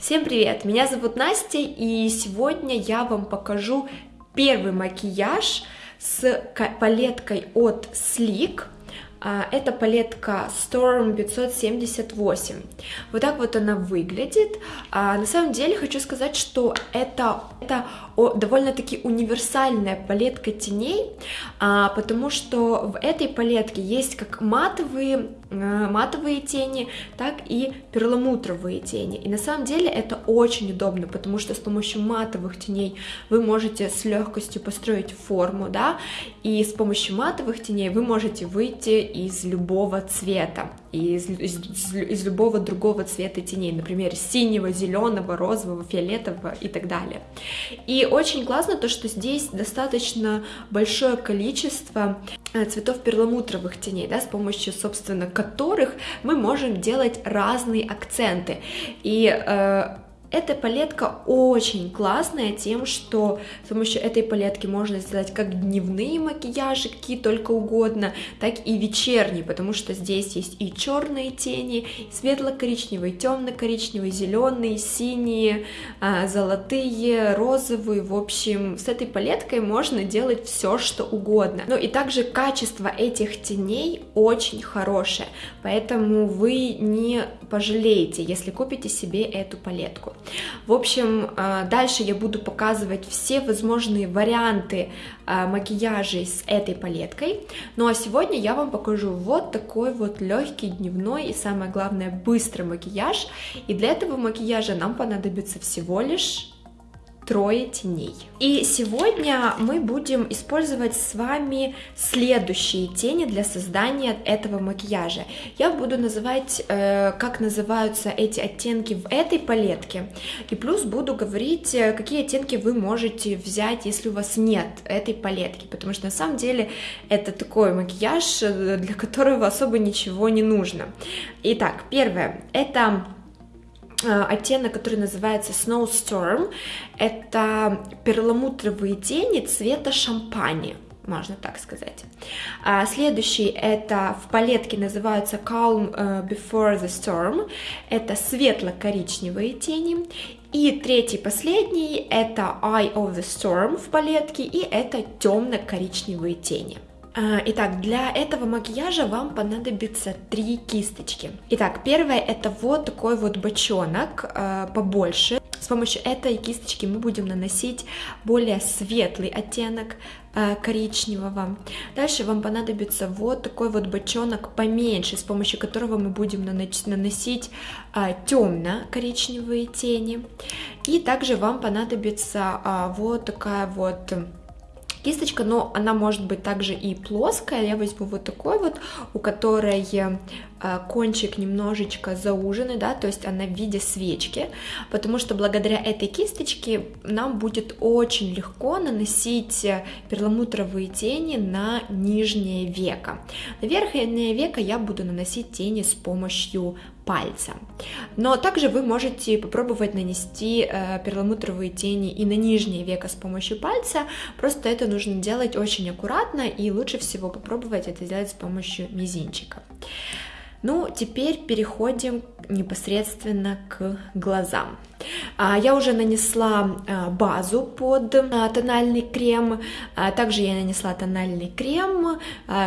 Всем привет! Меня зовут Настя, и сегодня я вам покажу первый макияж с палеткой от Sleek. А, это палетка Storm 578. Вот так вот она выглядит. А, на самом деле хочу сказать, что это, это довольно-таки универсальная палетка теней, а, потому что в этой палетке есть как матовые, матовые тени, так и перламутровые тени. И на самом деле это очень удобно, потому что с помощью матовых теней вы можете с легкостью построить форму, да, и с помощью матовых теней вы можете выйти из любого цвета, из, из, из любого другого цвета теней, например, синего, зеленого, розового, фиолетового и так далее. И очень классно то, что здесь достаточно большое количество э, цветов перламутровых теней, да, с помощью, собственно, которых мы можем делать разные акценты. И э, эта палетка очень классная тем, что с помощью этой палетки можно сделать как дневные макияжи, какие только угодно, так и вечерние, потому что здесь есть и черные тени, светло-коричневые, темно-коричневые, зеленые, синие, а, золотые, розовые. В общем, с этой палеткой можно делать все, что угодно. Ну и также качество этих теней очень хорошее, поэтому вы не пожалеете, если купите себе эту палетку. В общем, а, дальше я буду показывать все возможные варианты а, макияжей с этой палеткой. Ну а сегодня я вам покажу вот такой вот легкий дневной и самое главное быстрый макияж. И для этого макияжа нам понадобится всего лишь трое теней. И сегодня мы будем использовать с вами следующие тени для создания этого макияжа. Я буду называть, э, как называются эти оттенки в этой палетке, и плюс буду говорить, э, какие оттенки вы можете взять, если у вас нет этой палетки, потому что на самом деле это такой макияж, э, для которого особо ничего не нужно. Итак, первое, это оттенок, который называется Snowstorm. Это перламутровые тени цвета шампани можно так сказать. А следующий это в палетке называется Calm э, Before the Storm, это светло-коричневые тени. И третий, последний, это Eye of the Storm в палетке, и это темно-коричневые тени. А, итак, для этого макияжа вам понадобится три кисточки. Итак, первое это вот такой вот бочонок, а, побольше. С помощью этой кисточки мы будем наносить более светлый оттенок а, коричневого. Дальше вам понадобится вот такой вот бочонок поменьше, с помощью которого мы будем наносить темно-коричневые тени. И также вам понадобится вот такая вот кисточка, но она может быть также и плоская. Я возьму вот такой вот, у которой Э, кончик немножечко зауженный, да, то есть она в виде свечки, потому что благодаря этой кисточке нам будет очень легко наносить перламутровые тени на нижнее веко. На верхнее веко я буду наносить тени с помощью пальца. Но также вы можете попробовать нанести э, перламутровые тени и на нижнее веко с помощью пальца, просто это нужно делать очень аккуратно и лучше всего попробовать это сделать с помощью мизинчика. Ну, теперь переходим непосредственно к глазам. А, я уже нанесла а, базу под а, тональный крем, также я нанесла тональный крем,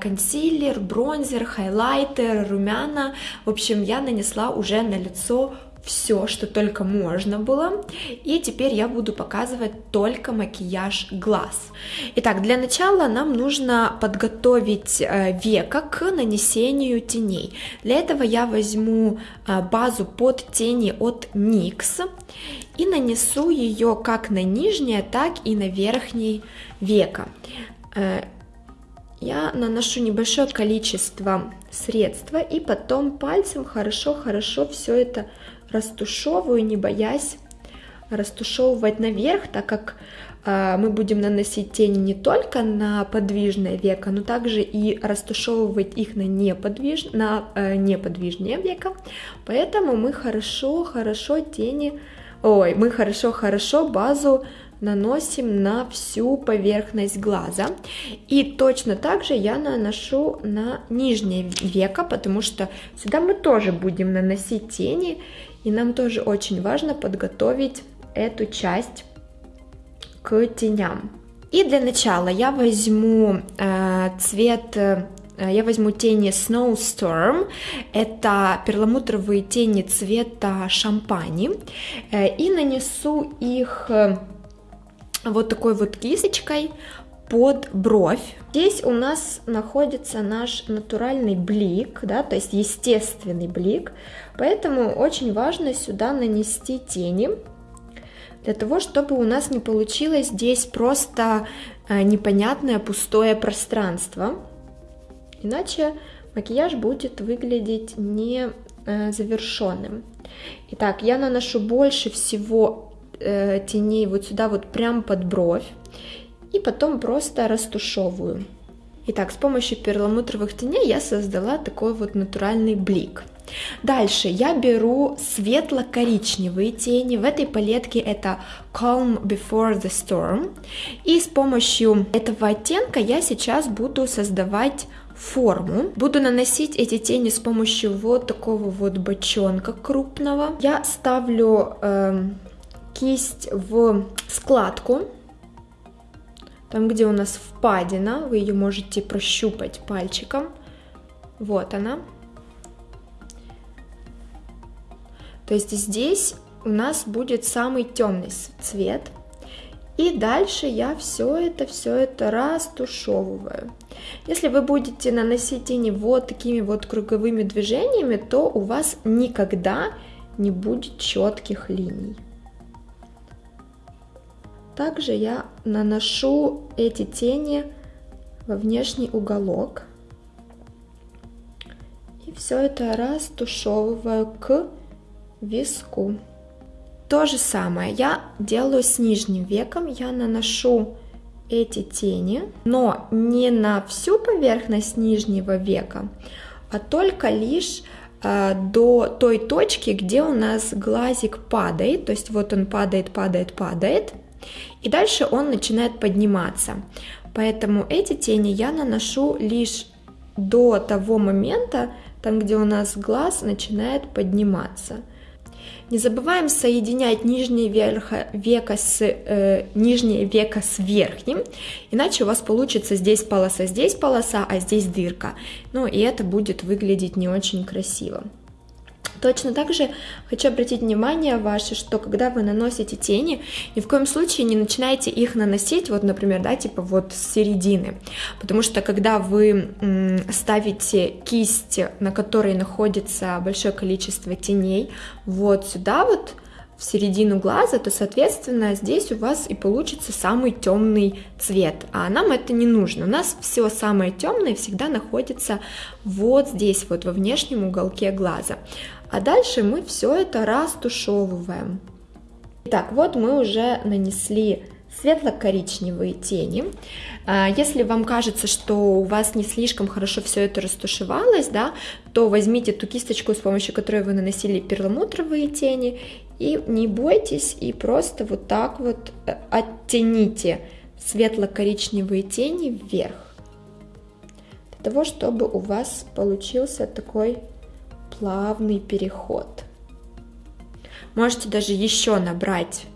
консилер, бронзер, хайлайтер, румяна. В общем, я нанесла уже на лицо все, что только можно было. И теперь я буду показывать только макияж глаз. Итак, для начала нам нужно подготовить э, века к нанесению теней. Для этого я возьму э, базу под тени от NYX и нанесу ее как на нижнее, так и на верхнее веко. Э, я наношу небольшое количество средства и потом пальцем хорошо-хорошо все это растушевываю, не боясь растушевывать наверх, так как э, мы будем наносить тени не только на подвижное веко, но также и растушевывать их на, неподвиж... на э, неподвижное веко. Поэтому мы хорошо-хорошо тени, ой, мы хорошо-хорошо базу наносим на всю поверхность глаза. И точно так же я наношу на нижнее веко, потому что сюда мы тоже будем наносить тени. И нам тоже очень важно подготовить эту часть к теням. И для начала я возьму э, цвет э, я возьму тени Snowstorm, это перламутровые тени цвета шампани, э, и нанесу их э, вот такой вот кисточкой под бровь. Здесь у нас находится наш натуральный блик, да, то есть естественный блик, поэтому очень важно сюда нанести тени, для того, чтобы у нас не получилось здесь просто э, непонятное пустое пространство. Иначе макияж будет выглядеть не э, завершенным. Итак, я наношу больше всего э, теней вот сюда, вот прям под бровь, и потом просто растушевываю. Итак, с помощью перламутровых теней я создала такой вот натуральный блик. Дальше я беру светло-коричневые тени. В этой палетке это Calm Before the Storm. И с помощью этого оттенка я сейчас буду создавать форму. Буду наносить эти тени с помощью вот такого вот бочонка крупного. Я ставлю э, кисть в складку, там, где у нас впадина, вы ее можете прощупать пальчиком. Вот она. То есть здесь у нас будет самый темный цвет. И дальше я все это, все это растушевываю. Если вы будете наносить тени вот такими вот круговыми движениями, то у вас никогда не будет четких линий. Также я наношу эти тени во внешний уголок. И все это растушевываю к виску. То же самое я делаю с нижним веком. Я наношу эти тени, но не на всю поверхность нижнего века, а только лишь э, до той точки, где у нас глазик падает, то есть вот он падает, падает, падает, и дальше он начинает подниматься. Поэтому эти тени я наношу лишь до того момента, там где у нас глаз начинает подниматься. Не забываем соединять нижнее веко с, э, нижнее веко с верхним, иначе у вас получится здесь полоса, здесь полоса, а здесь дырка. Ну и это будет выглядеть не очень красиво. Точно так же хочу обратить внимание ваше, что когда вы наносите тени, ни в коем случае не начинайте их наносить, вот, например, да, типа вот с середины, потому что когда вы ставите кисть, на которой находится большое количество теней, вот сюда вот, в середину глаза, то, соответственно, здесь у вас и получится самый темный цвет. А нам это не нужно. У нас все самое темное всегда находится вот здесь, вот во внешнем уголке глаза. А дальше мы все это растушевываем. Итак, вот мы уже нанесли светло-коричневые тени. А, если вам кажется, что у вас не слишком хорошо все это растушевалось, да, то возьмите ту кисточку, с помощью которой вы наносили перламутровые тени, и не бойтесь, и просто вот так вот э, оттяните светло-коричневые тени вверх, для того, чтобы у вас получился такой плавный переход. Можете даже еще набрать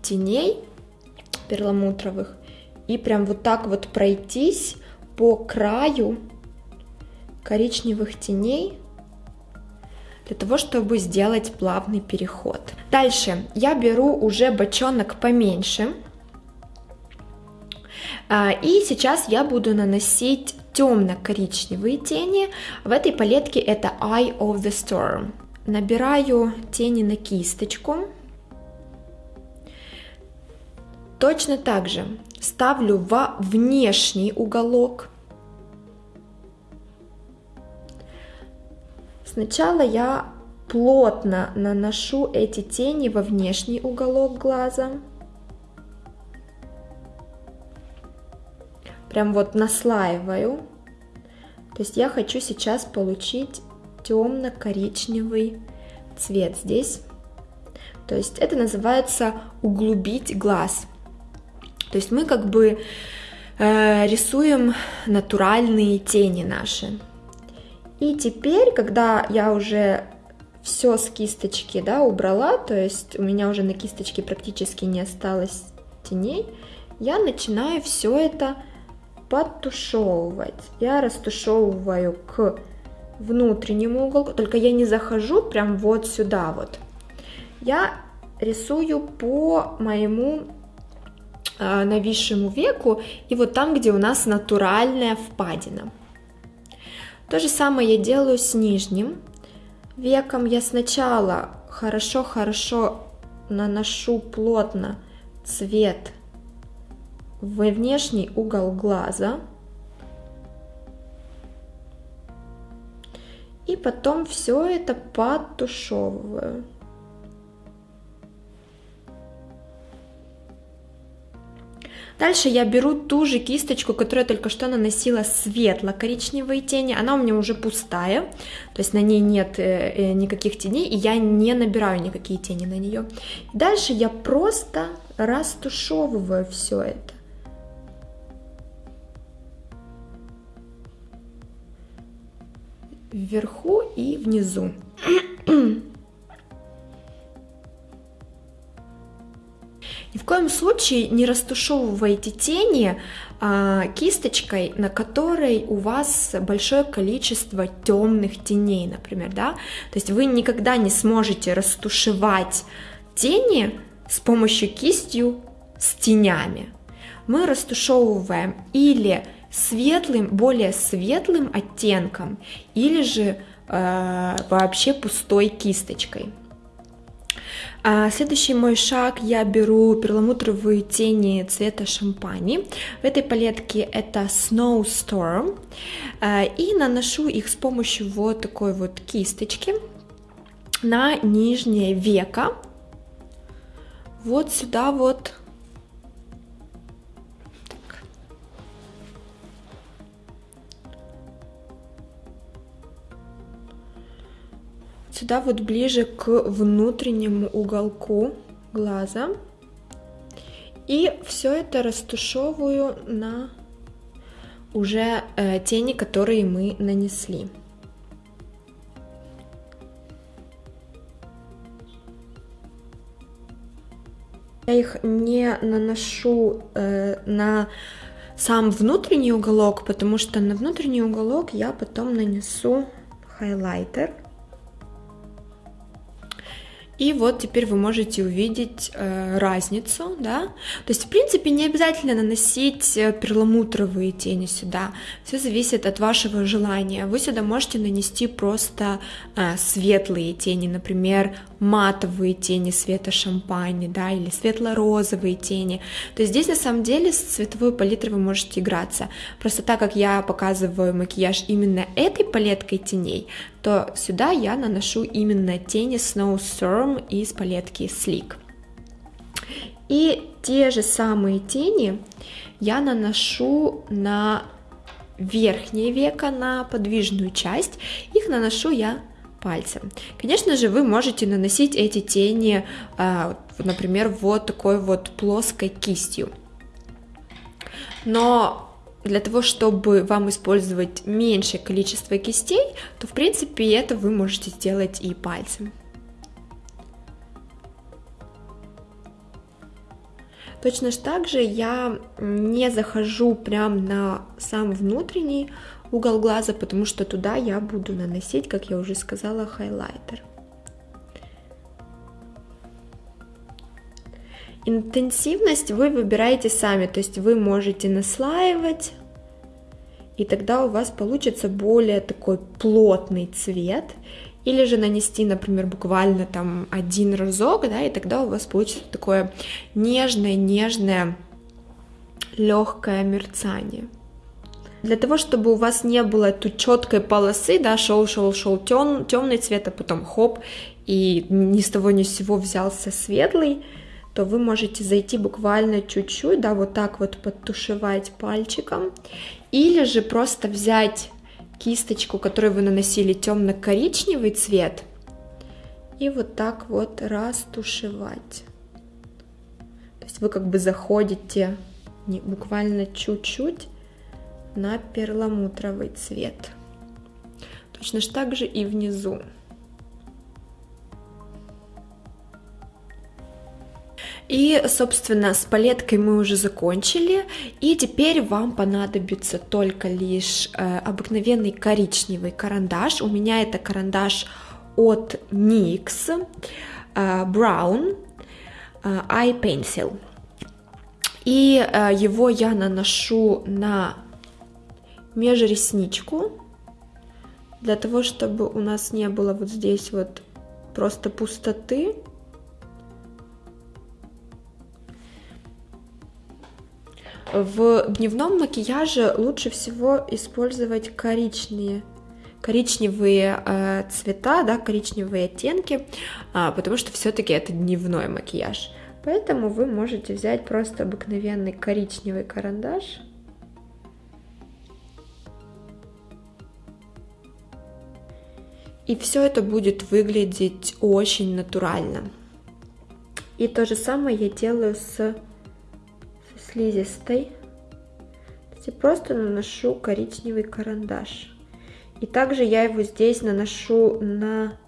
теней перламутровых и прям вот так вот пройтись по краю коричневых теней для того, чтобы сделать плавный переход. Дальше я беру уже бочонок поменьше. А, и сейчас я буду наносить темно-коричневые тени. В этой палетке это Eye of the Storm. Набираю тени на кисточку. Точно так же ставлю во внешний уголок. Сначала я плотно наношу эти тени во внешний уголок глаза. Прям вот наслаиваю. То есть я хочу сейчас получить темно-коричневый цвет здесь. То есть это называется углубить глаз. То есть мы как бы э, рисуем натуральные тени наши. И теперь, когда я уже все с кисточки, да, убрала, то есть у меня уже на кисточке практически не осталось теней, я начинаю все это подтушевывать. Я растушевываю к внутреннему уголку, только я не захожу прям вот сюда вот. Я рисую по моему э, нависшему веку и вот там, где у нас натуральная впадина. То же самое я делаю с нижним веком. Я сначала хорошо-хорошо наношу плотно цвет в внешний угол глаза. И потом все это подтушевываю. Дальше я беру ту же кисточку, которую я только что наносила светло-коричневые тени. Она у меня уже пустая, то есть на ней нет э, э, никаких теней, и я не набираю никакие тени на нее. Дальше я просто растушевываю все это. Вверху и внизу. Ни в коем случае не растушевывайте тени а, кисточкой, на которой у вас большое количество темных теней, например, да, то есть вы никогда не сможете растушевать тени с помощью кистью с тенями. Мы растушевываем или светлым, более светлым оттенком, или же э, вообще пустой кисточкой. А следующий мой шаг, я беру перламутровые тени цвета шампани. В этой палетке это Snowstorm. А, и наношу их с помощью вот такой вот кисточки на нижнее веко. Вот сюда вот сюда вот ближе к внутреннему уголку глаза. И все это растушевываю на уже э, тени, которые мы нанесли. Я их не наношу э, на сам внутренний уголок, потому что на внутренний уголок я потом нанесу хайлайтер. И вот теперь вы можете увидеть э, разницу, да. То есть, в принципе, не обязательно наносить э, перламутровые тени сюда. Все зависит от вашего желания. Вы сюда можете нанести просто э, светлые тени, например, матовые тени цвета шампани, да, или светло-розовые тени. То есть здесь на самом деле с цветовой палитрой вы можете играться. Просто так как я показываю макияж именно этой палеткой теней, то сюда я наношу именно тени Snowstorm из палетки Sleek. И те же самые тени я наношу на верхнее веко, на подвижную часть. Их наношу я пальцем. Конечно же, вы можете наносить эти тени, а, например, вот такой вот плоской кистью. Но для того, чтобы вам использовать меньшее количество кистей, то в принципе это вы можете сделать и пальцем. Точно так же я не захожу прям на сам внутренний угол глаза, потому что туда я буду наносить, как я уже сказала, хайлайтер. Интенсивность вы выбираете сами, то есть вы можете наслаивать, и тогда у вас получится более такой плотный цвет, или же нанести, например, буквально там один разок, да, и тогда у вас получится такое нежное-нежное легкое мерцание. Для того, чтобы у вас не было тут четкой полосы, да, шел, шел, шел тем, темный цвет, а потом хоп, и ни с того ни с сего взялся светлый, то вы можете зайти буквально чуть-чуть, да, вот так вот подтушевать пальчиком, или же просто взять кисточку, которой вы наносили темно-коричневый цвет, и вот так вот растушевать. То есть вы как бы заходите не, буквально чуть-чуть на перламутровый цвет. Точно так же и внизу. И, собственно, с палеткой мы уже закончили, и теперь вам понадобится только лишь э, обыкновенный коричневый карандаш. У меня это карандаш от NYX э, Brown э, Eye Pencil. И э, его я наношу на межресничку, для того, чтобы у нас не было вот здесь вот просто пустоты. В дневном макияже лучше всего использовать коричневые, коричневые э, цвета, да, коричневые оттенки, э, потому что все-таки это дневной макияж. Поэтому вы можете взять просто обыкновенный коричневый карандаш. И все это будет выглядеть очень натурально. И то же самое я делаю с слизистой. Просто наношу коричневый карандаш. И также я его здесь наношу на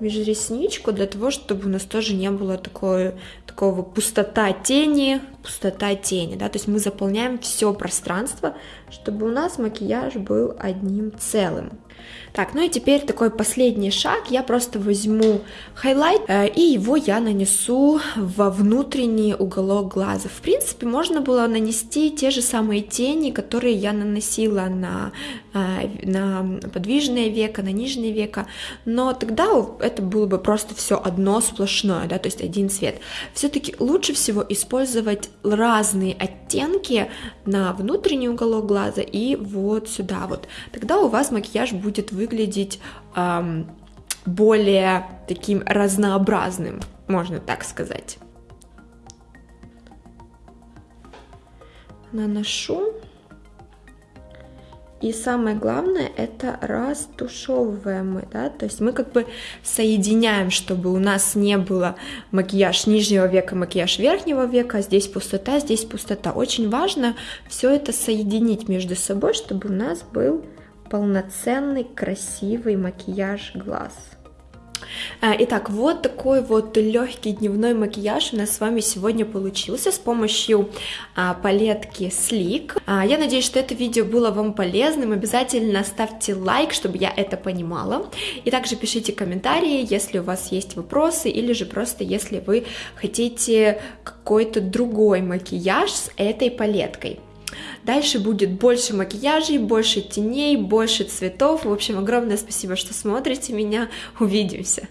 межресничку для того, чтобы у нас тоже не было такой, такого пустота тени, пустота тени, да, то есть мы заполняем все пространство, чтобы у нас макияж был одним целым. Так, ну и теперь такой последний шаг, я просто возьму хайлайтер, и его я нанесу во внутренний уголок глаза. В принципе, можно было нанести те же самые тени, которые я наносила на, э, на подвижное веко, на нижнее веко, но тогда это было бы просто все одно сплошное, да, то есть один цвет. Все-таки лучше всего использовать разные оттенки на внутренний уголок глаза и вот сюда вот. Тогда у вас макияж будет выглядеть эм, более таким разнообразным, можно так сказать. Наношу. И самое главное, это растушевываем мы, да, то есть мы как бы соединяем, чтобы у нас не было макияж нижнего века, макияж верхнего века, а здесь пустота, здесь пустота. Очень важно все это соединить между собой, чтобы у нас был полноценный красивый макияж глаз. А, итак, вот такой вот легкий дневной макияж у нас с вами сегодня получился с помощью а, палетки Sleek. А, я надеюсь, что это видео было вам полезным. Обязательно ставьте лайк, чтобы я это понимала. И также пишите комментарии, если у вас есть вопросы, или же просто если вы хотите какой-то другой макияж с этой палеткой. Дальше будет больше макияжей, больше теней, больше цветов. В общем, огромное спасибо, что смотрите меня. Увидимся!